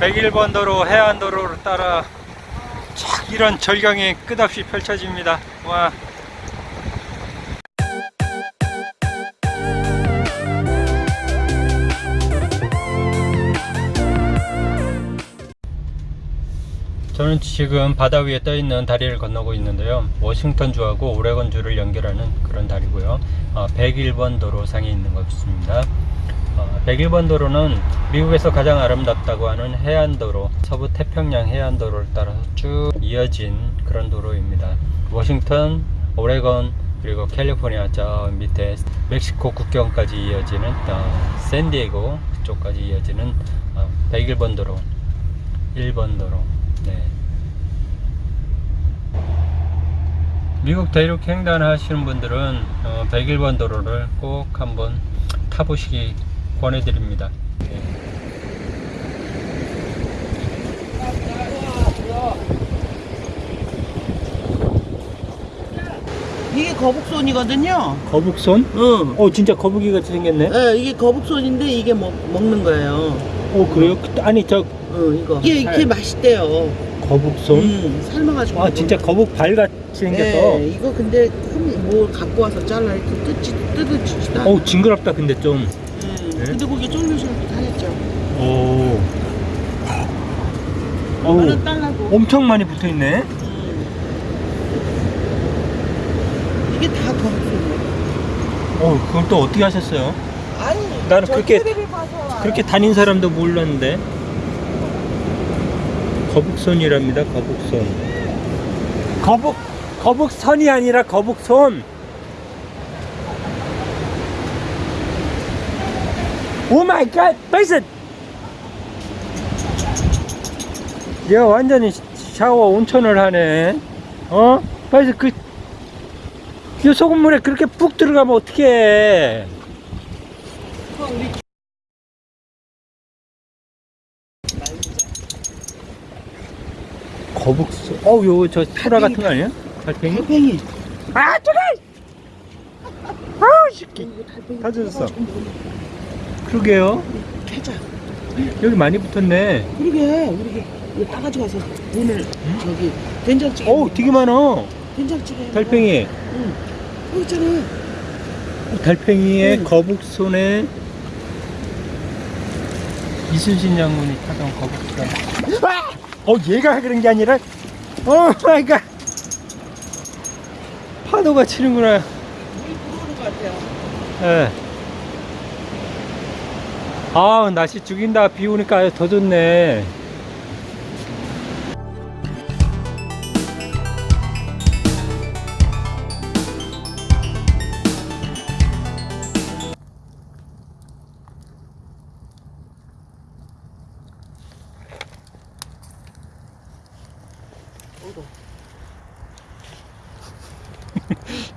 101번 도로 해안도로를 따라 쫙 이런 절경이 끝없이 펼쳐집니다. 와. 저는 지금 바다 위에 떠 있는 다리를 건너고 있는데요. 워싱턴주하고 오레곤주를 연결하는 그런 다리고요. 어, 101번 도로 상에 있는 것 같습니다. 어, 101번 도로는 미국에서 가장 아름답다고 하는 해안도로, 서부 태평양 해안도로를 따라서 쭉 이어진 그런 도로입니다. 워싱턴, 오레곤, 그리고 캘리포니아 저 밑에 멕시코 국경까지 이어지는 어, 샌디에고 그쪽까지 이어지는 어, 101번 도로, 1번 도로. 네. 미국 대륙 횡단 하시는 분들은 어, 101번 도로를 꼭 한번 타보시기 권해드립니다. 이게 거북손이거든요. 거북손? 응. 어 진짜 거북이 같이 생겼네. 예, 이게 거북손인데 이게 먹, 먹는 거예요. 어 그래요? 그- 아니 저 응, 이거. 이게 이렇게 맛있대요. 거북손? 음, 삶아가지고. 아 진짜 거북 발 같이 생겨서. 예, 이거 근데 큰, 뭐 갖고 와서 잘라 이렇게 뜯지, 뜯어지지도 않아. 어우 징그럽다 근데 좀. 음, 네? 근데 그게 쫄깃쫄깃 하겠죠. 오. 어우 이거는 딸라고. 엄청 많이 붙어 있네. 음. 이게 다 거북손이에요. 어 그걸 또 어떻게 하셨어요? 아니, 나는 저 그렇게- 그렇게 다닌 사람도 몰랐는데. 거북손이랍니다. 거북손. 거북 거북선이 아니라 거북손. 오 마이 갓. 베이슨. 얘가 완전히 샤워 온천을 하네. 어? 베이슨 그. 이 소금물에 그렇게 푹 들어가면. 어, 우리 거북소. 어우, 요거 저 소라 같은 거 아니야? 달팽이? 달팽이. 아, 저래! 아우, 새끼. 다 젖었어. 좀 그러게요. 캐자. 여기 많이 붙었네. 그러게 우리 이거 따가지고 와서 오늘 저기 된장찌개 어우, 되게 많아. 된장찌개 달팽이. 응 여기 있잖아 달팽이에 응. 거북손에 이순신 장군이 타던 거북손. 아! 어, 얘가 그런 게 아니라, 어, 갓. 파도가 치는구나. 예. 아 날씨 죽인다 비 오니까 더 좋네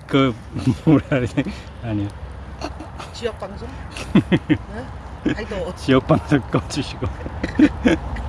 그 뭐라 그래 아니요 지역 방송? 네? 아이 너 지역 방송 꺼주시고